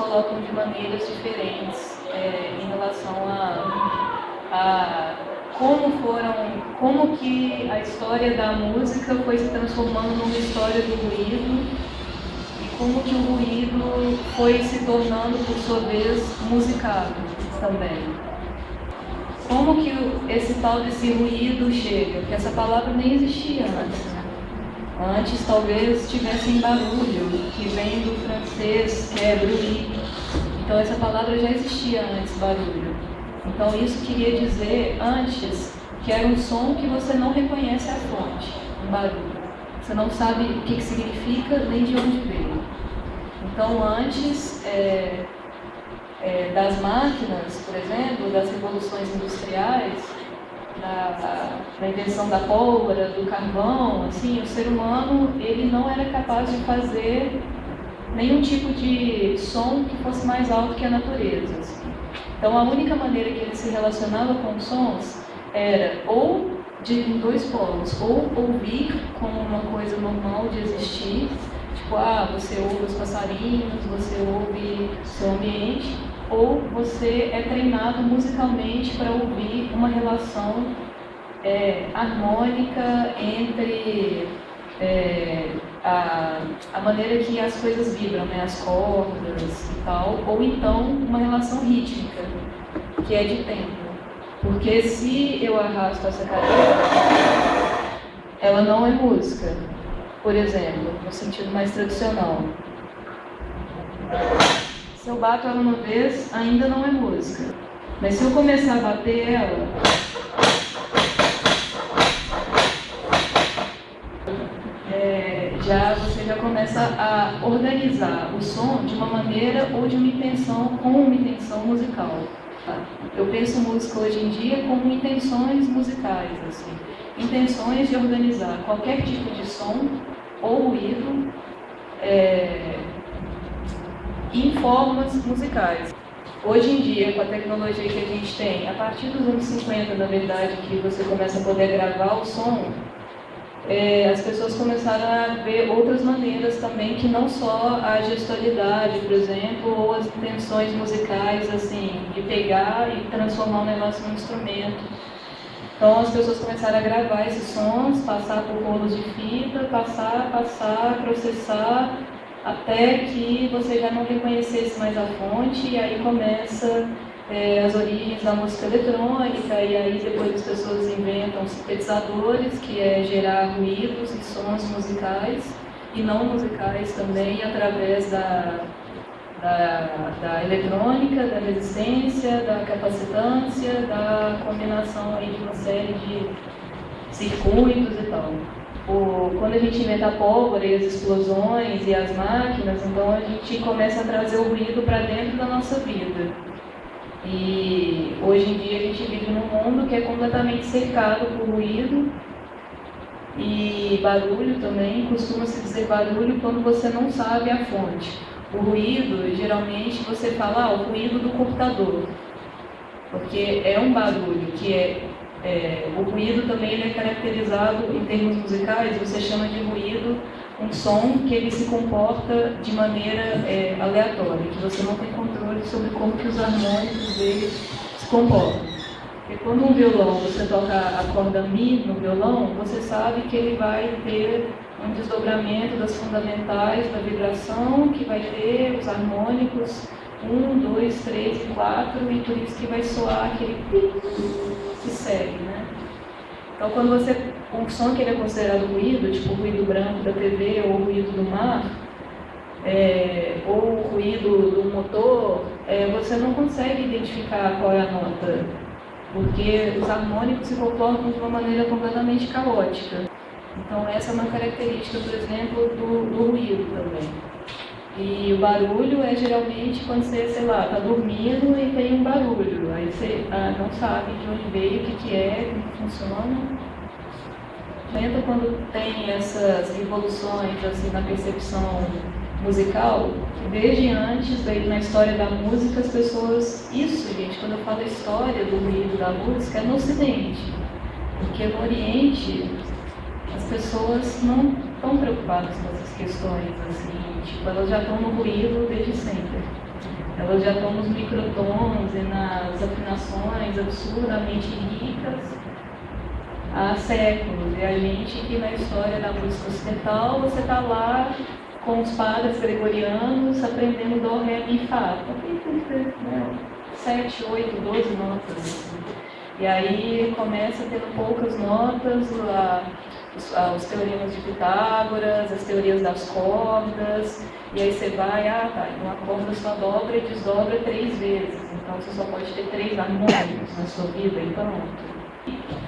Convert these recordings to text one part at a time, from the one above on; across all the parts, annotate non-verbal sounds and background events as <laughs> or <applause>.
colocam de maneiras diferentes é, em relação a, a como foram, como que a história da música foi se transformando numa história do ruído e como que o ruído foi se tornando, por sua vez, musicado também. Como que esse tal desse ruído chega? Porque essa palavra nem existia antes. Antes talvez tivesse em barulho, que vem do francês, que é bruit. Então essa palavra já existia antes, barulho. Então isso queria dizer antes que era um som que você não reconhece a fonte, um barulho. Você não sabe o que, que significa nem de onde veio. Então antes é, é, das máquinas, por exemplo, das revoluções industriais, da, da, invenção da pólvora, do carvão, assim, o ser humano ele não era capaz de fazer nenhum tipo de som que fosse mais alto que a natureza. Assim. Então a única maneira que ele se relacionava com sons era ou de dois polos, ou ouvir como uma coisa normal de existir, tipo, ah, você ouve os passarinhos, você ouve seu ambiente, ou você é treinado musicalmente para ouvir uma relação é, harmônica entre é, a, a maneira que as coisas vibram, né, as cordas e tal, ou então uma relação rítmica, que é de tempo. Porque se eu arrasto essa cadeira, ela não é música, por exemplo, no sentido mais tradicional. Se eu bato ela uma vez, ainda não é música. Mas se eu começar a bater ela, é, já você já começa a organizar o som de uma maneira ou de uma intenção com uma intenção musical. Eu penso música hoje em dia como intenções musicais, assim, intenções de organizar qualquer tipo de som ou ruído é, em formas musicais. Hoje em dia, com a tecnologia que a gente tem, a partir dos anos 50, na verdade, que você começa a poder gravar o som, é, as pessoas começaram a ver outras maneiras também, que não só a gestualidade, por exemplo, ou as intenções musicais, assim, de pegar e transformar o negócio num instrumento. Então as pessoas começaram a gravar esses sons, passar por rolos de fita, passar, passar, processar, até que você já não reconhecesse mais a fonte e aí começa é, as origens da música eletrônica e aí depois as pessoas inventam sintetizadores, que é gerar ruídos e sons musicais e não musicais também através da, da, da eletrônica, da resistência, da capacitância, da combinação aí de uma série de circuitos e tal o, quando a gente inventa a pólvora e as explosões e as máquinas, então a gente começa a trazer o ruído para dentro da nossa vida. E hoje em dia a gente vive num mundo que é completamente cercado por ruído e barulho também. Costuma-se dizer barulho quando você não sabe a fonte. O ruído, geralmente você fala, ah, o ruído do computador, porque é um barulho que é é, o ruído também é caracterizado em termos musicais, você chama de ruído um som que ele se comporta de maneira é, aleatória, que você não tem controle sobre como que os harmônicos dele se comportam. Porque quando um violão, você toca a corda Mi no violão, você sabe que ele vai ter um desdobramento das fundamentais da vibração, que vai ter os harmônicos um, dois, três quatro, e por isso que vai soar aquele que segue, né? Então, quando você, um som que ele é considerado ruído, tipo o ruído branco da TV ou o ruído do mar, é, ou o ruído do motor, é, você não consegue identificar qual é a nota, porque os harmônicos se comportam de uma maneira completamente caótica. Então, essa é uma característica, por exemplo, do, do ruído também. E o barulho é geralmente quando você, sei lá, está dormindo e tem um barulho. Aí você ah, não sabe de onde veio, o que, que é, como funciona. Lembra quando tem essas revoluções assim, na percepção musical? Desde antes, daí, na história da música, as pessoas. Isso, gente, quando eu falo história do ruído da música, é no Ocidente. Porque no Oriente, as pessoas não estão preocupadas com essas questões, assim, tipo, elas já estão no ruído desde sempre. Elas já estão nos microtons e nas afinações absurdamente ricas há séculos. E a gente que na história da música ocidental, você está lá com os padres gregorianos aprendendo Dó, Ré, Mi, Fá. Né? Sete, oito, doze notas. Assim. E aí começa tendo poucas notas, a, os, a, os, teoremas de Pitágoras, as teorias das cordas, e aí você vai, ah tá, uma corda só dobra e desdobra três vezes, então você só pode ter três harmônicos na sua vida, e pronto.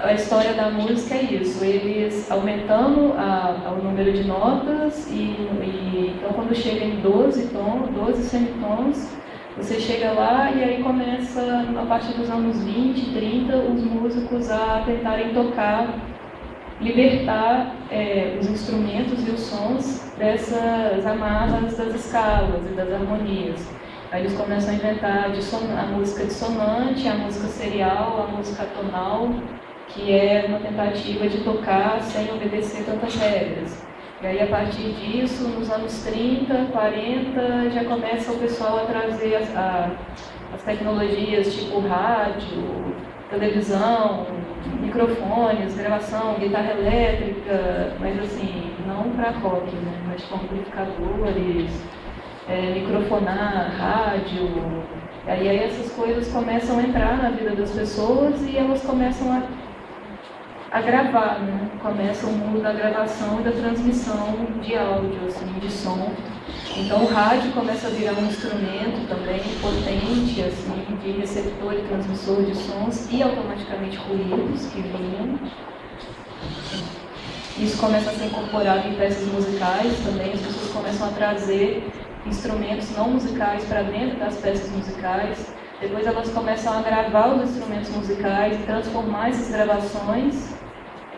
A história da música é isso, eles aumentando a, o número de notas e, e, então quando chega em 12 tons, 12 semitons, você chega lá e aí começa, a partir dos anos 20, 30, os músicos a tentarem tocar, libertar é, os instrumentos e os sons dessas amarras das escalas e das harmonias. Aí eles começam a inventar a música dissonante, a música serial, a música tonal, que é uma tentativa de tocar sem obedecer tantas regras. E aí, a partir disso, nos anos 30, 40, já começa o pessoal a trazer a, as tecnologias tipo rádio, televisão, microfones, gravação, guitarra elétrica, mas assim, não para rock, né? mas com amplificadores, é, microfonar, rádio. E aí essas coisas começam a entrar na vida das pessoas e elas começam a a gravar, né? Começa o mundo da gravação e da transmissão de áudio, assim, de som. Então o rádio começa a virar um instrumento também potente, assim, de receptor e transmissor de sons e automaticamente ruídos que vinham. Isso começa a ser incorporado em peças musicais também, as pessoas começam a trazer instrumentos não musicais para dentro das peças musicais. Depois elas começam a gravar os instrumentos musicais e transformar essas gravações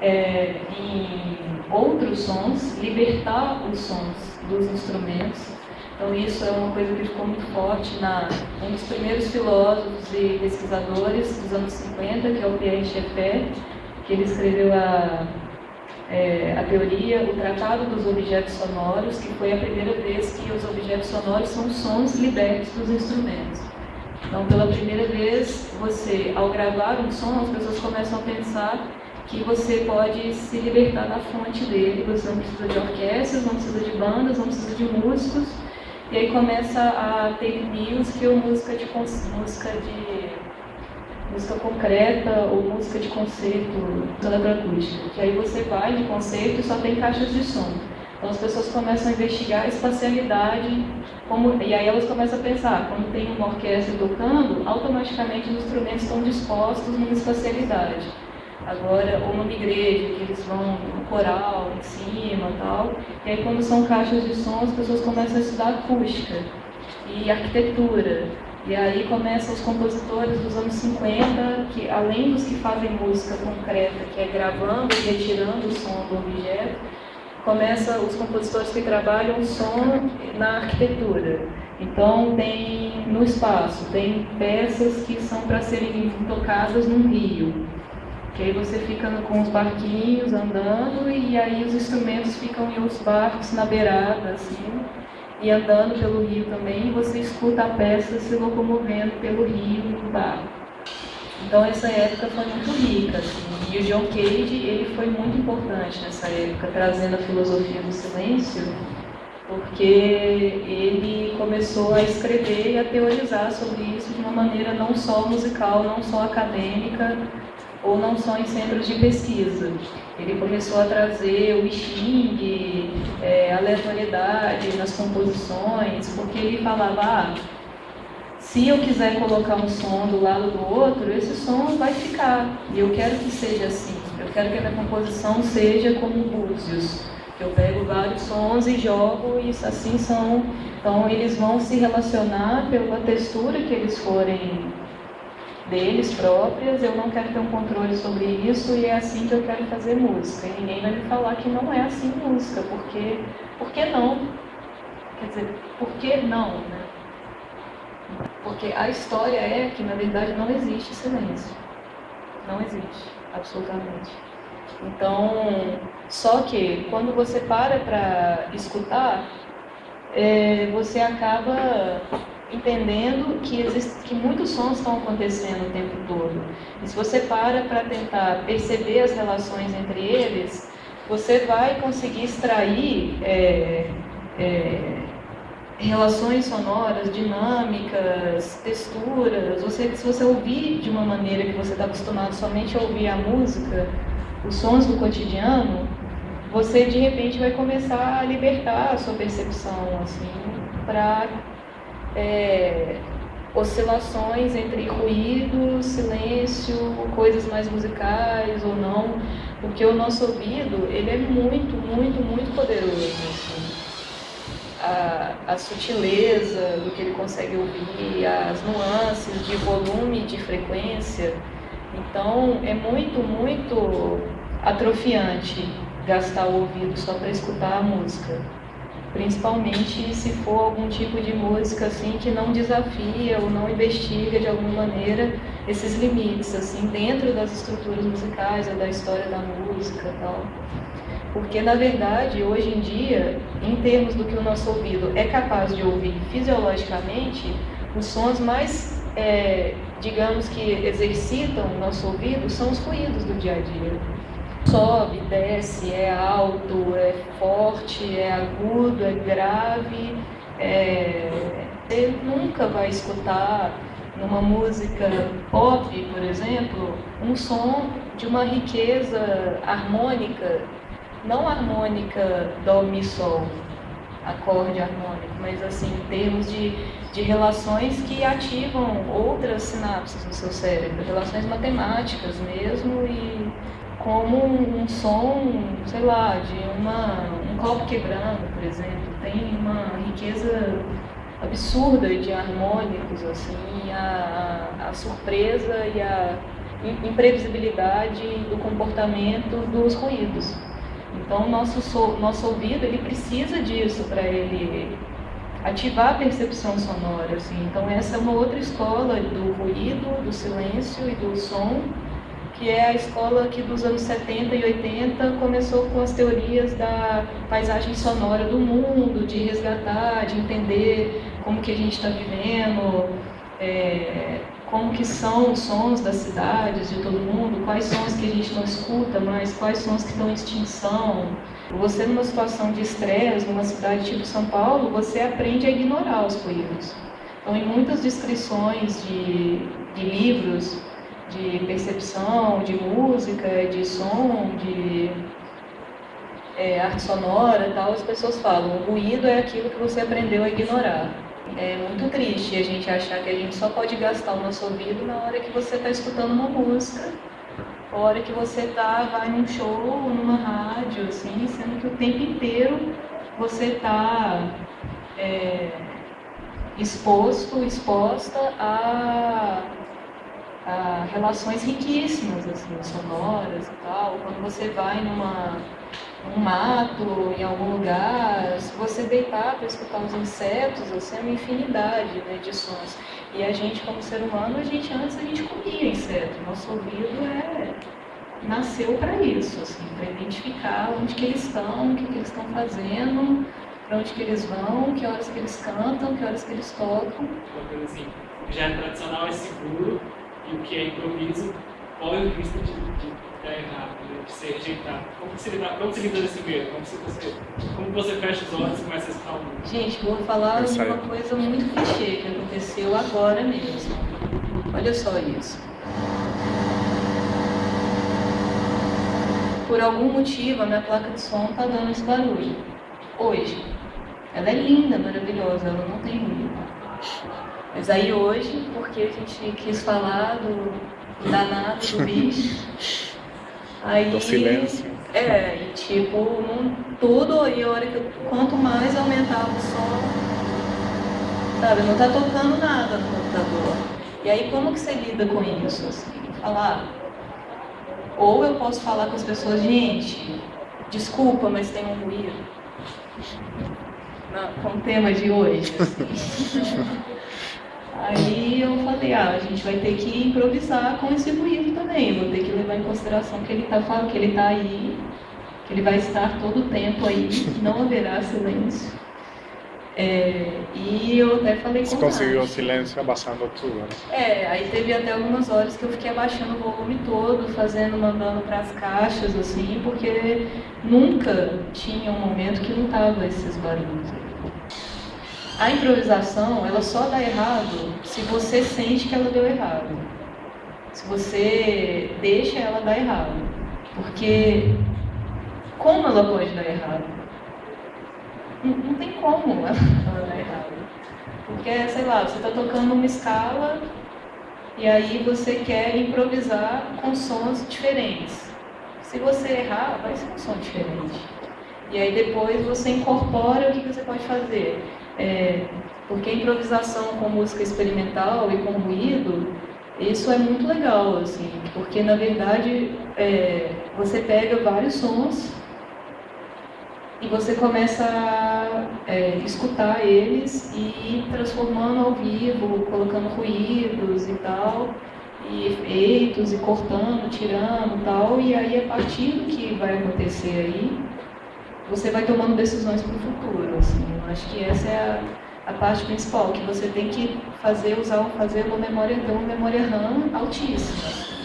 é, em outros sons, libertar os sons dos instrumentos. Então isso é uma coisa que ficou muito forte na um dos primeiros filósofos e pesquisadores dos anos 50, que é o Pierre Schaeffer, que ele escreveu a, é, a teoria, o Tratado dos Objetos Sonoros, que foi a primeira vez que os objetos sonoros são sons libertos dos instrumentos. Então, pela primeira vez, você, ao gravar um som, as pessoas começam a pensar que você pode se libertar da fonte dele. Você não precisa de orquestras, não precisa de bandas, não precisa de músicos. E aí começa a ter music ou música de música de música concreta ou música de concerto eletroacústica. Que aí você vai no concerto e só tem caixas de som. Então as pessoas começam a investigar a espacialidade, como, e aí elas começam a pensar, quando tem uma orquestra tocando, automaticamente os instrumentos estão dispostos numa espacialidade. Agora, ou numa igreja, que eles vão no coral em cima tal. E aí, quando são caixas de som, as pessoas começam a estudar acústica e arquitetura. E aí começam os compositores dos anos 50, que além dos que fazem música concreta, que é gravando e retirando o som do objeto, começa os compositores que trabalham o som na arquitetura. Então tem no espaço, tem peças que são para serem tocadas num rio. Que aí você fica com os barquinhos andando e aí os instrumentos ficam em os barcos na beirada, assim, e andando pelo rio também, e você escuta a peça se locomovendo pelo rio no barco. Então essa época foi muito rica, assim, e o John Cage ele foi muito importante nessa época, trazendo a filosofia do silêncio, porque ele começou a escrever e a teorizar sobre isso de uma maneira não só musical, não só acadêmica, ou não só em centros de pesquisa. Ele começou a trazer o xing, é, aleatoriedade nas composições, porque ele falava, ah, se eu quiser colocar um som do lado do outro, esse som vai ficar. E eu quero que seja assim. Eu quero que a minha composição seja como Búzios. Eu pego vários sons e jogo e assim são. Então eles vão se relacionar pela textura que eles forem deles próprias, eu não quero ter um controle sobre isso e é assim que eu quero fazer música. E ninguém vai me falar que não é assim música, porque por que não? Quer dizer, por que não, né? Porque a história é que na verdade não existe silêncio. Não existe, absolutamente. Então, só que quando você para para escutar, é, você acaba entendendo que, existe, que muitos sons estão acontecendo o tempo todo. E se você para para tentar perceber as relações entre eles, você vai conseguir extrair é, é, relações sonoras, dinâmicas, texturas. Você, se você ouvir de uma maneira que você está acostumado somente a ouvir a música, os sons do cotidiano, você de repente vai começar a libertar a sua percepção assim para é, oscilações entre ruído, silêncio, coisas mais musicais ou não, porque o nosso ouvido ele é muito, muito, muito poderoso. Assim. A, a sutileza do que ele consegue ouvir, as nuances de volume, de frequência. Então é muito, muito atrofiante gastar o ouvido só para escutar a música principalmente se for algum tipo de música assim que não desafia ou não investiga de alguma maneira esses limites assim dentro das estruturas musicais ou da história da música tal. Porque na verdade hoje em dia em termos do que o nosso ouvido é capaz de ouvir fisiologicamente os sons mais é, digamos que exercitam o nosso ouvido são os ruídos do dia a dia sobe, desce, é alto, é forte, é agudo, é grave. É... Você nunca vai escutar numa música pop, por exemplo, um som de uma riqueza harmônica, não harmônica do mi sol, acorde harmônico, mas assim em termos de, de relações que ativam outras sinapses no seu cérebro, relações matemáticas mesmo e como um som, sei lá, de uma, um copo quebrando, por exemplo. Tem uma riqueza absurda de harmônicos, assim, a, a surpresa e a imprevisibilidade do comportamento dos ruídos. Então, nosso, so, nosso ouvido ele precisa disso para ele ativar a percepção sonora. Assim. Então, essa é uma outra escola do ruído, do silêncio e do som que é a escola que dos anos 70 e 80 começou com as teorias da paisagem sonora do mundo, de resgatar, de entender como que a gente está vivendo, é, como que são os sons das cidades, de todo mundo, quais sons que a gente não escuta mais, quais sons que estão em extinção. Você numa situação de estresse, numa cidade tipo São Paulo, você aprende a ignorar os ruídos. Então, em muitas descrições de, de livros de percepção, de música, de som, de é, arte sonora e tal, as pessoas falam, o ruído é aquilo que você aprendeu a ignorar. É muito triste a gente achar que a gente só pode gastar o nosso ouvido na hora que você está escutando uma música, na hora que você tá, vai num show, numa rádio, assim, sendo que o tempo inteiro você está é, exposto, exposta a relações riquíssimas, assim, sonoras e tal. Quando você vai numa, num mato, em algum lugar, se você deitar para escutar os insetos, assim, é uma infinidade né, de sons. E a gente, como ser humano, a gente antes a gente comia inseto. Nosso ouvido é nasceu para isso, assim, para identificar onde que eles estão, o que, que eles estão fazendo, para onde que eles vão, que horas que eles cantam, que horas que eles tocam. Uma coisa assim, já é tradicional, é seguro, e o que é improviso corre o risco de, de dar errado, né? de ser rejeitado. Como você lida, como você lida desse medo? Como você, como você fecha os olhos e começa a escutar o mundo? Gente, vou falar de uma coisa muito clichê que aconteceu agora mesmo. Olha só isso. Por algum motivo, a minha placa de som está dando esse barulho. Hoje. Ela é linda, maravilhosa, ela não tem ruído. Mas aí hoje, porque a gente quis falar do danado do bicho, aí... Do silêncio. É, e tipo, não, tudo, e a hora que eu, quanto mais aumentava o som, sabe, não tá tocando nada no computador. E aí como que você lida com isso? Assim, falar, ou eu posso falar com as pessoas, gente, desculpa, mas tem um ruído. Não, com o tema de hoje. Assim. <laughs> Aí eu falei, ah, a gente vai ter que improvisar com esse ruído também, vou ter que levar em consideração que ele está que ele tá aí, que ele vai estar todo o tempo aí, <laughs> não haverá silêncio. É, e eu até falei Você com conseguiu o silêncio abaixando tudo, né? É, aí teve até algumas horas que eu fiquei abaixando o volume todo, fazendo, mandando para as caixas, assim, porque nunca tinha um momento que não tava esses barulhos. aí. A improvisação, ela só dá errado se você sente que ela deu errado. Se você deixa ela dar errado. Porque como ela pode dar errado? Não, não tem como ela, ela <laughs> dar errado. Porque, sei lá, você está tocando uma escala e aí você quer improvisar com sons diferentes. Se você errar, vai ser um som diferente. E aí depois você incorpora o que você pode fazer. É, porque a improvisação com música experimental e com ruído, isso é muito legal, assim, porque na verdade é, você pega vários sons e você começa a é, escutar eles e ir transformando ao vivo, colocando ruídos e tal, e efeitos, e cortando, tirando e tal, e aí a partir do que vai acontecer aí, você vai tomando decisões para o futuro. Assim. Eu acho que essa é a, a parte principal, que você tem que fazer, usar, fazer uma memória, ter uma memória RAM altíssima.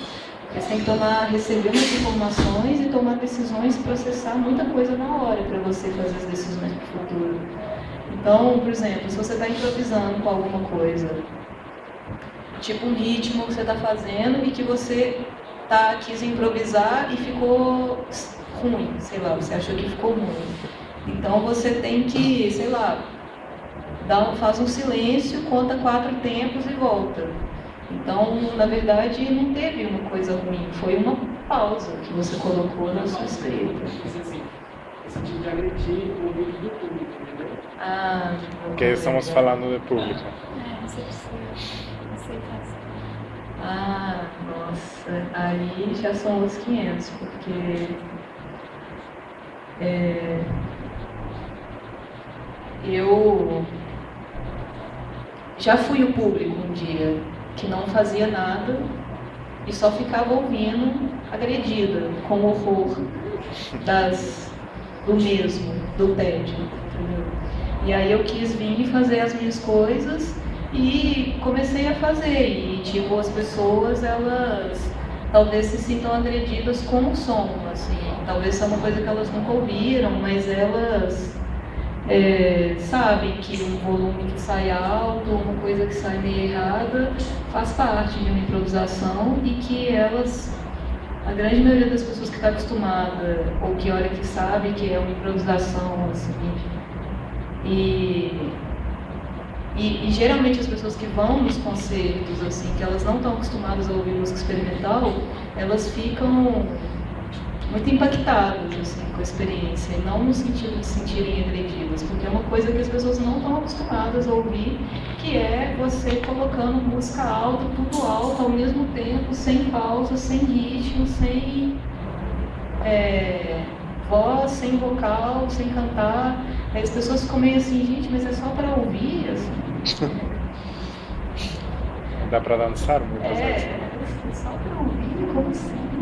Você tem que tomar, receber umas informações e tomar decisões, processar muita coisa na hora para você fazer as decisões para o futuro. Então, por exemplo, se você está improvisando com alguma coisa, tipo um ritmo que você está fazendo e que você tá, quis improvisar e ficou ruim, sei lá, você achou que ficou ruim. Então você tem que, sei lá, dá, faz um silêncio, conta quatro tempos e volta. Então, na verdade, não teve uma coisa ruim, foi uma pausa que você colocou na sua escrita. Assim, esse tipo de agredir o ouvido do público, entendeu? Ah, Porque estamos falando de público. É, você precisa aceitar isso. Ah, nossa, aí já são outros 500, porque é, eu já fui o público um dia que não fazia nada e só ficava ouvindo, agredida, com o horror das, do mesmo, do tédio? E aí eu quis vir fazer as minhas coisas e comecei a fazer. E tipo, as pessoas, elas talvez se sintam agredidas com o som, assim. Talvez seja uma coisa que elas nunca ouviram, mas elas é, sabem que um volume que sai alto, uma coisa que sai meio errada, faz parte de uma improvisação e que elas, a grande maioria das pessoas que está acostumada, ou que olha que sabe que é uma improvisação, assim, e, e, e geralmente as pessoas que vão nos concertos, assim, que elas não estão acostumadas a ouvir música experimental, elas ficam muito impactadas assim, com a experiência, e não no sentido de se sentirem agredidas, porque é uma coisa que as pessoas não estão acostumadas a ouvir, que é você colocando música alta, tudo alto ao mesmo tempo, sem pausa, sem ritmo, sem é, voz, sem vocal, sem cantar. Aí as pessoas ficam meio assim, gente, mas é só para ouvir, assim. <laughs> Dá para dançar muitas vezes. É, é só para ouvir, como assim?